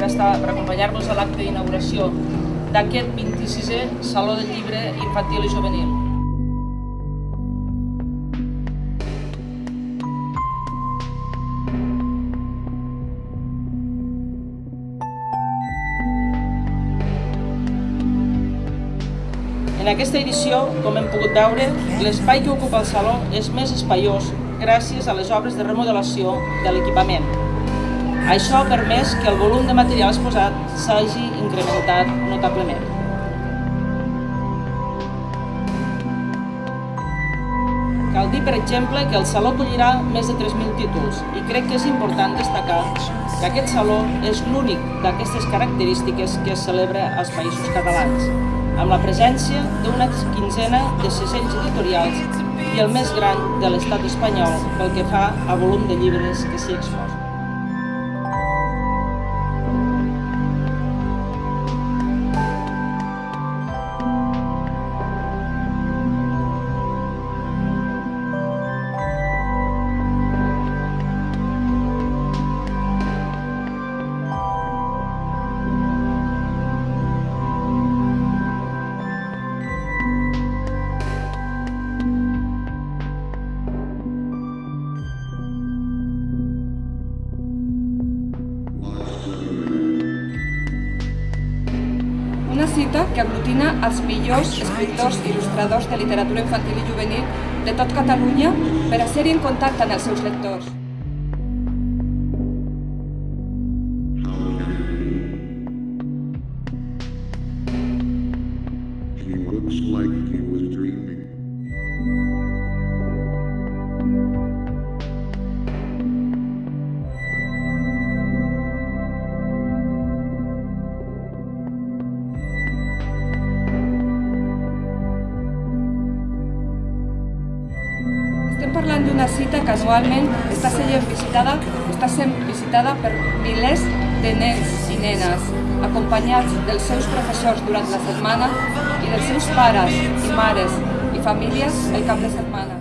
estar per acompanyar-nos a l'acte d'inauguració d'aquest 26è Saló del Llibre Infantil i Juvenil. En aquesta edició, com hem pogut veure, l'espai que ocupa el saló és més espaiós gràcies a les obres de remodelació de l'equipament. Això ha permès que el volum de material exposat s'hagi incrementat notablement. Cal dir, per exemple, que el Saló acollirà més de 3.000 títols i crec que és important destacar que aquest Saló és l'únic d'aquestes característiques que es celebra als Països Catalans amb la presència d'una quinzena de segells editorials i el més gran de l'estat espanyol pel que fa a volum de llibres que s'hi exposen. Una cita que aglutina els millors escriptors i il·lustradors de literatura infantil i juvenil de tot Catalunya per a ser en contacte amb els seus lectors. Looks like he was Parlant d'una cita que anualment està sent visitada, està sent visitada per milers de nens i nenes, acompanyats dels seus professors durant la setmana i dels seus pares i mares i famílies el cap de setmana.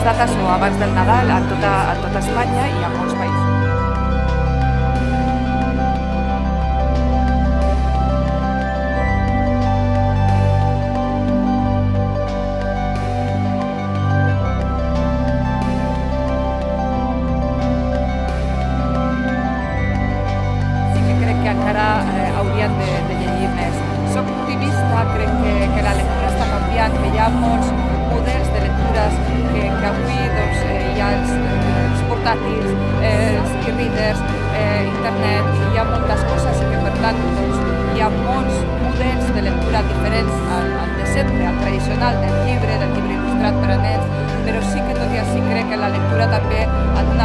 Aquestes dates o abans del Nadal a tota, a tota Espanya i a molts països. encara eh, haurien de, de llegir més. Soc optimista, crec que, que la lectura està canviant, que hi ha molts portàtils, eh, els e-readers, eh, internet, hi ha moltes coses que per tant doncs, hi ha molts models de lectura diferents al, al de sempre, al tradicional del llibre, del llibre il·lustrat per a nens, però sí que tot i així crec que la lectura també en un